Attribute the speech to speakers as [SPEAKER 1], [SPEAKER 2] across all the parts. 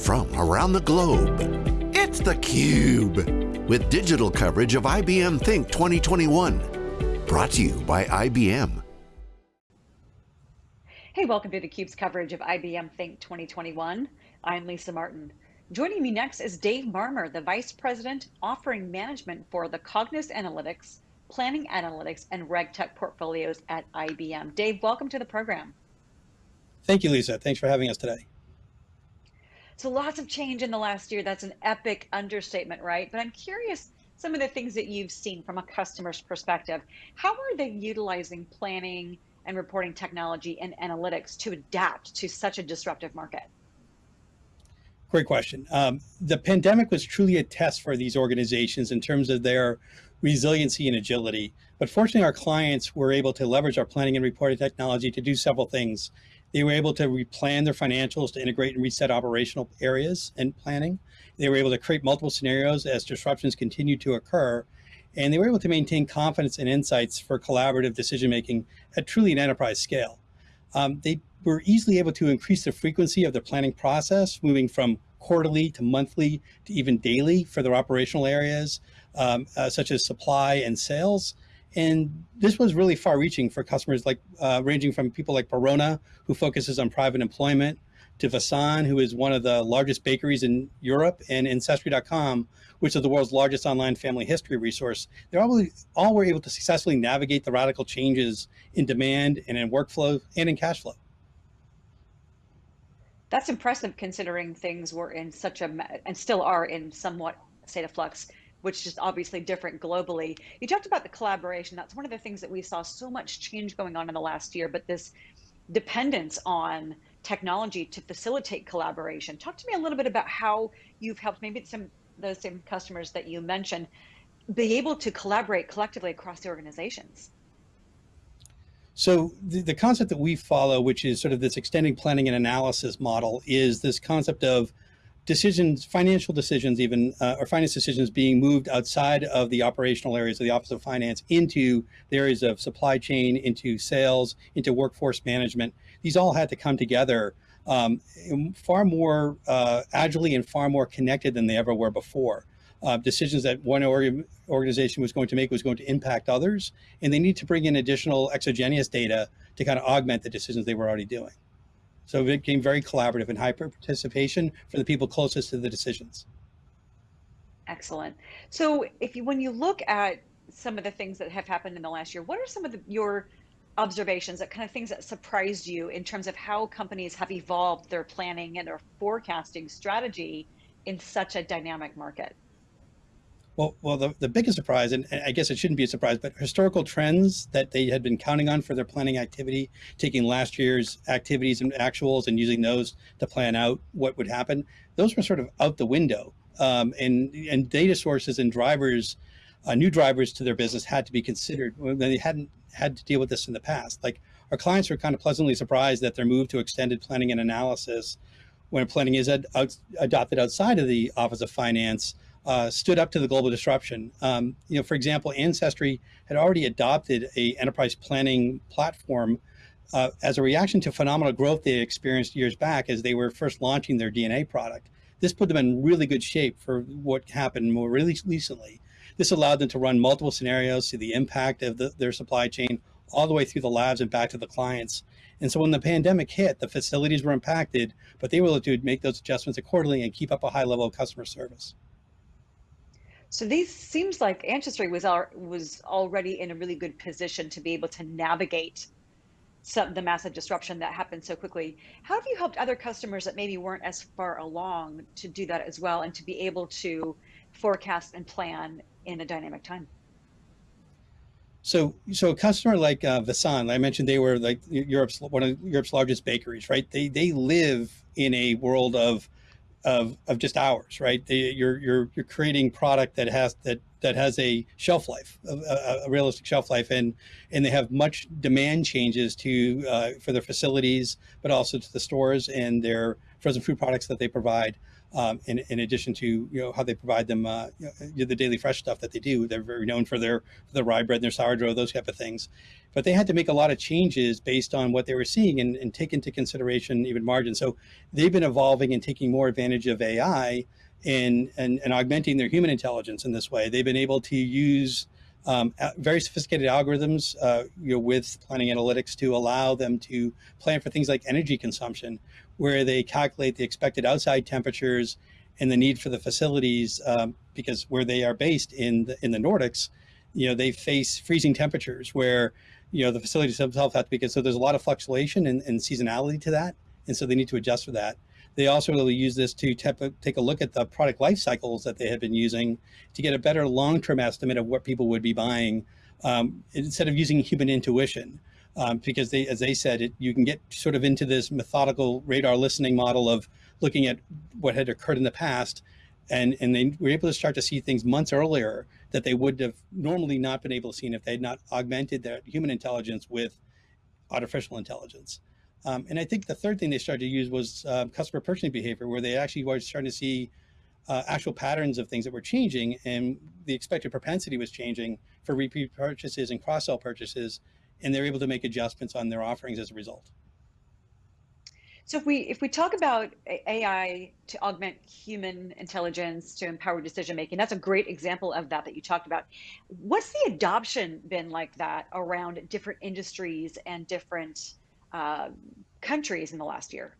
[SPEAKER 1] from around the globe. It's theCUBE, with digital coverage of IBM Think 2021. Brought to you by IBM.
[SPEAKER 2] Hey, welcome to theCUBE's coverage of IBM Think 2021. I'm Lisa Martin. Joining me next is Dave Marmer, the Vice President offering management for the Cognos Analytics, Planning Analytics, and RegTech portfolios at IBM. Dave, welcome to the program.
[SPEAKER 3] Thank you, Lisa. Thanks for having us today.
[SPEAKER 2] So lots of change in the last year. That's an epic understatement, right? But I'm curious some of the things that you've seen from a customer's perspective. How are they utilizing planning and reporting technology and analytics to adapt to such a disruptive market?
[SPEAKER 3] Great question. Um, the pandemic was truly a test for these organizations in terms of their resiliency and agility. But fortunately, our clients were able to leverage our planning and reporting technology to do several things. They were able to replan their financials to integrate and reset operational areas and planning. They were able to create multiple scenarios as disruptions continued to occur. And they were able to maintain confidence and insights for collaborative decision-making at truly an enterprise scale. Um, they were easily able to increase the frequency of the planning process, moving from quarterly to monthly to even daily for their operational areas, um, uh, such as supply and sales. And this was really far reaching for customers like uh, ranging from people like Barona, who focuses on private employment, to Vaasan, who is one of the largest bakeries in Europe, and Ancestry.com, which is the world's largest online family history resource. They all, all were able to successfully navigate the radical changes in demand and in workflow and in cash flow.
[SPEAKER 2] That's impressive considering things were in such a, and still are in somewhat state of flux which is obviously different globally. You talked about the collaboration. That's one of the things that we saw so much change going on in the last year, but this dependence on technology to facilitate collaboration. Talk to me a little bit about how you've helped maybe some those same customers that you mentioned be able to collaborate collectively across the organizations.
[SPEAKER 3] So the, the concept that we follow, which is sort of this extending planning and analysis model, is this concept of decisions, financial decisions even, uh, or finance decisions being moved outside of the operational areas of the Office of Finance into the areas of supply chain, into sales, into workforce management. These all had to come together um, far more uh, agilely and far more connected than they ever were before. Uh, decisions that one org organization was going to make was going to impact others, and they need to bring in additional exogenous data to kind of augment the decisions they were already doing. So it became very collaborative and hyper participation for the people closest to the decisions.
[SPEAKER 2] Excellent. So if you, when you look at some of the things that have happened in the last year, what are some of the, your observations, that kind of things that surprised you in terms of how companies have evolved their planning and their forecasting strategy in such a dynamic market?
[SPEAKER 3] Well, well, the, the biggest surprise, and I guess it shouldn't be a surprise, but historical trends that they had been counting on for their planning activity, taking last year's activities and actuals and using those to plan out what would happen, those were sort of out the window. Um, and, and data sources and drivers, uh, new drivers to their business had to be considered when they hadn't had to deal with this in the past. Like our clients were kind of pleasantly surprised that their move to extended planning and analysis when planning is ad, adopted outside of the Office of Finance uh, stood up to the global disruption. Um, you know, for example, Ancestry had already adopted a enterprise planning platform uh, as a reaction to phenomenal growth they experienced years back as they were first launching their DNA product. This put them in really good shape for what happened more really recently. This allowed them to run multiple scenarios, see the impact of the, their supply chain all the way through the labs and back to the clients. And so when the pandemic hit, the facilities were impacted, but they were able to make those adjustments accordingly and keep up a high level of customer service.
[SPEAKER 2] So these seems like Ancestry was was already in a really good position to be able to navigate some the massive disruption that happened so quickly. How have you helped other customers that maybe weren't as far along to do that as well and to be able to forecast and plan in a dynamic time?
[SPEAKER 3] So, so a customer like uh, Vaasan, I mentioned they were like Europe's one of Europe's largest bakeries, right? They they live in a world of of, of just hours, right? you're, you're, you're creating product that has that that has a shelf life, a, a, realistic shelf life, and and they have much demand changes to uh, for their facilities, but also to the stores and their frozen food products that they provide. Um, in, in, addition to you know how they provide them uh, you know, the daily fresh stuff that they do. They're very known for their for their rye bread and their sourdough, those type of things. But they had to make a lot of changes based on what they were seeing and, and take into consideration even margin. So they've been evolving and taking more advantage of AI and, and, and augmenting their human intelligence in this way. They've been able to use um, very sophisticated algorithms uh, you know, with planning analytics to allow them to plan for things like energy consumption, where they calculate the expected outside temperatures and the need for the facilities, um, because where they are based in the, in the Nordics, you know, they face freezing temperatures where, you know, the facilities themselves have to be, so there's a lot of fluctuation and, and seasonality to that. And so they need to adjust for that. They also really use this to take a look at the product life cycles that they had been using to get a better long-term estimate of what people would be buying um, instead of using human intuition. Um, because they, as they said, it, you can get sort of into this methodical radar listening model of looking at what had occurred in the past. And, and they were able to start to see things months earlier that they would have normally not been able to see if they had not augmented their human intelligence with artificial intelligence. Um, and I think the third thing they started to use was uh, customer purchasing behavior, where they actually were starting to see uh, actual patterns of things that were changing and the expected propensity was changing for repeat purchases and cross-sell purchases. And they're able to make adjustments on their offerings as a result.
[SPEAKER 2] So if we if we talk about AI to augment human intelligence to empower decision making, that's a great example of that that you talked about. What's the adoption been like that around different industries and different uh, countries in the last year.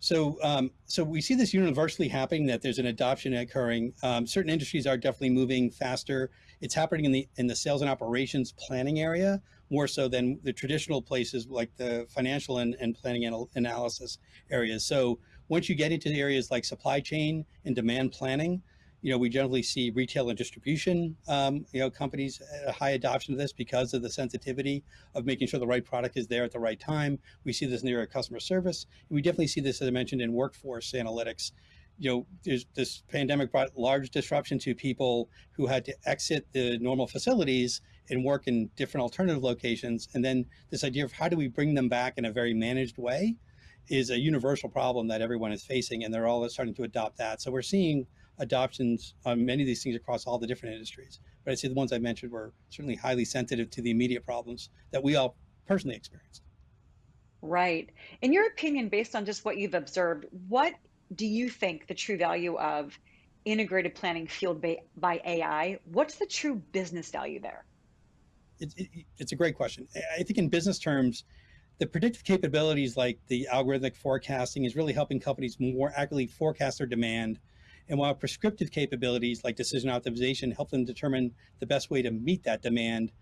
[SPEAKER 3] So, um, so we see this universally happening that there's an adoption occurring. Um, certain industries are definitely moving faster. It's happening in the in the sales and operations planning area more so than the traditional places like the financial and, and planning anal analysis areas. So once you get into areas like supply chain and demand planning, you know, we generally see retail and distribution, um, you know, companies a high adoption of this because of the sensitivity of making sure the right product is there at the right time. We see this near customer service. And we definitely see this, as I mentioned, in workforce analytics. You know, there's, this pandemic brought large disruption to people who had to exit the normal facilities and work in different alternative locations. And then this idea of how do we bring them back in a very managed way is a universal problem that everyone is facing, and they're all starting to adopt that. So we're seeing adoptions on many of these things across all the different industries. But I'd say the ones I mentioned were certainly highly sensitive to the immediate problems that we all personally experienced.
[SPEAKER 2] Right. In your opinion, based on just what you've observed, what do you think the true value of integrated planning fueled by, by AI? What's the true business value there?
[SPEAKER 3] It, it, it's a great question. I think in business terms, the predictive capabilities like the algorithmic forecasting is really helping companies more accurately forecast their demand and while prescriptive capabilities like decision optimization help them determine the best way to meet that demand,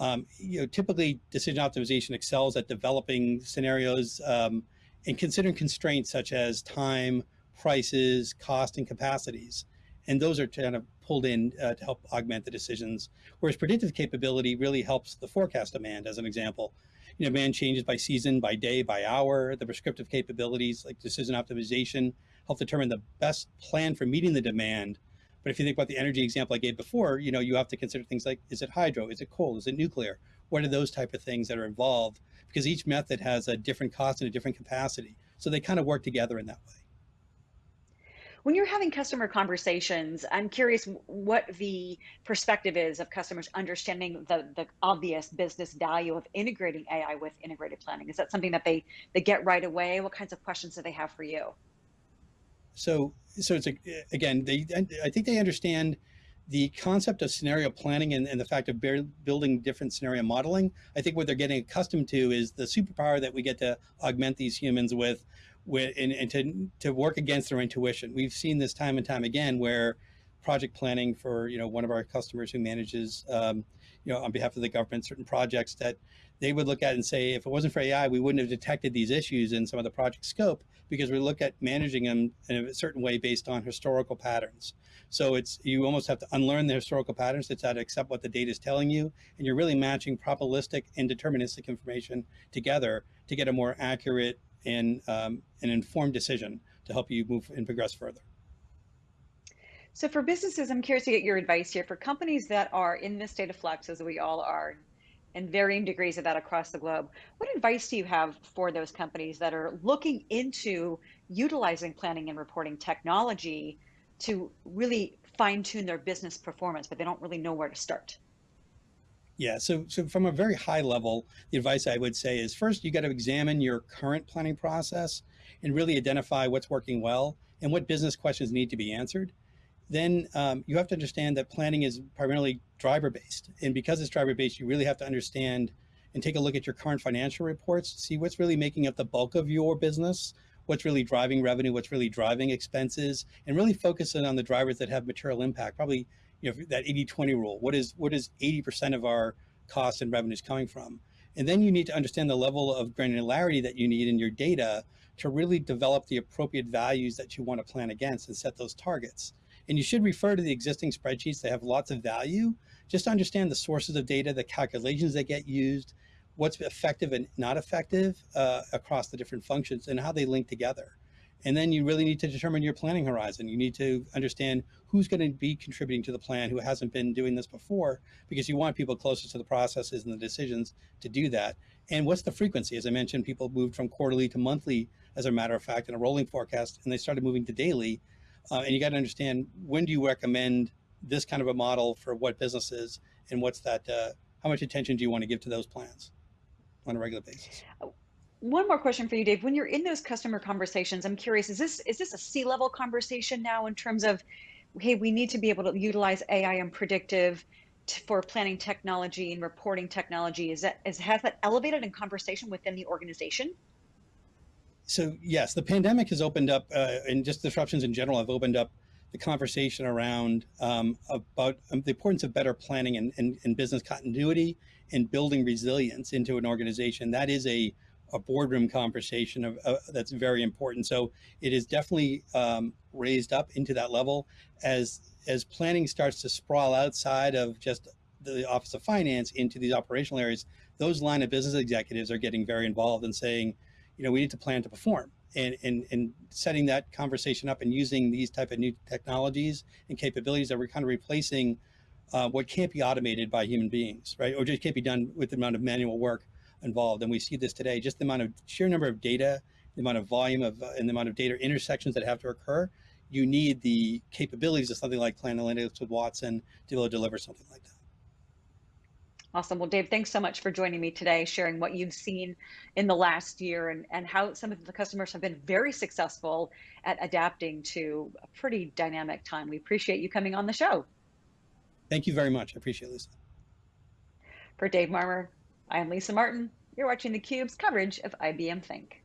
[SPEAKER 3] um, you know, typically decision optimization excels at developing scenarios um, and considering constraints such as time, prices, cost, and capacities. And those are kind of pulled in uh, to help augment the decisions. Whereas predictive capability really helps the forecast demand, as an example. You know, demand changes by season, by day, by hour. The prescriptive capabilities like decision optimization help determine the best plan for meeting the demand. But if you think about the energy example I gave before, you know, you have to consider things like, is it hydro? Is it coal? Is it nuclear? What are those type of things that are involved? Because each method has a different cost and a different capacity. So they kind of work together in that way.
[SPEAKER 2] When you're having customer conversations, I'm curious what the perspective is of customers understanding the, the obvious business value of integrating AI with integrated planning. Is that something that they, they get right away? What kinds of questions do they have for you?
[SPEAKER 3] So, so it's a, again, they, I think they understand the concept of scenario planning and, and the fact of building different scenario modeling. I think what they're getting accustomed to is the superpower that we get to augment these humans with, with and, and to, to work against their intuition. We've seen this time and time again where project planning for, you know, one of our customers who manages, um, you know, on behalf of the government, certain projects that they would look at and say, if it wasn't for AI, we wouldn't have detected these issues in some of the project scope because we look at managing them in a certain way based on historical patterns. So it's you almost have to unlearn the historical patterns to try to accept what the data is telling you, and you're really matching probabilistic and deterministic information together to get a more accurate and um, an informed decision to help you move and progress further.
[SPEAKER 2] So for businesses, I'm curious to get your advice here. For companies that are in this state of flux, as we all are, and varying degrees of that across the globe. What advice do you have for those companies that are looking into utilizing planning and reporting technology to really fine tune their business performance, but they don't really know where to start?
[SPEAKER 3] Yeah, so so from a very high level, the advice I would say is first you got to examine your current planning process and really identify what's working well and what business questions need to be answered. Then um, you have to understand that planning is primarily driver based, and because it's driver based, you really have to understand and take a look at your current financial reports, see what's really making up the bulk of your business, what's really driving revenue, what's really driving expenses, and really focusing on the drivers that have material impact. Probably, you know, that 80-20 rule. What is what is 80% of our costs and revenues coming from? And then you need to understand the level of granularity that you need in your data to really develop the appropriate values that you want to plan against and set those targets. And you should refer to the existing spreadsheets. They have lots of value. Just to understand the sources of data, the calculations that get used, what's effective and not effective uh, across the different functions and how they link together. And then you really need to determine your planning horizon. You need to understand who's going to be contributing to the plan, who hasn't been doing this before, because you want people closest to the processes and the decisions to do that. And what's the frequency? As I mentioned, people moved from quarterly to monthly, as a matter of fact, in a rolling forecast, and they started moving to daily. Uh, and you got to understand when do you recommend this kind of a model for what businesses and what's that, uh, how much attention do you want to give to those plans? on a regular basis.
[SPEAKER 2] One more question for you, Dave. When you're in those customer conversations, I'm curious, is this is this a C-level conversation now in terms of, hey, we need to be able to utilize AI and predictive for planning technology and reporting technology? Is that is has that elevated in conversation within the organization?
[SPEAKER 3] So yes, the pandemic has opened up, uh, and just disruptions in general have opened up the conversation around um, about um, the importance of better planning and, and, and, business continuity and building resilience into an organization. That is a, a boardroom conversation of, uh, that's very important. So it is definitely um, raised up into that level as as planning starts to sprawl outside of just the Office of Finance into these operational areas. Those line of business executives are getting very involved and saying, you know, we need to plan to perform and, and, and setting that conversation up and using these type of new technologies and capabilities that we're kind of replacing uh, what can't be automated by human beings, right? Or just can't be done with the amount of manual work involved. And we see this today, just the amount of sheer number of data, the amount of volume of, uh, and the amount of data intersections that have to occur. You need the capabilities of something like Plan Analytics with Watson to be able to deliver something like that.
[SPEAKER 2] Awesome. Well, Dave, thanks so much for joining me today, sharing what you've seen in the last year and, and how some of the customers have been very successful at adapting to a pretty dynamic time. We appreciate you coming on the show.
[SPEAKER 3] Thank you very much. I appreciate it, Lisa.
[SPEAKER 2] For Dave Marmer, I am Lisa Martin. You're watching theCUBE's coverage of IBM Think.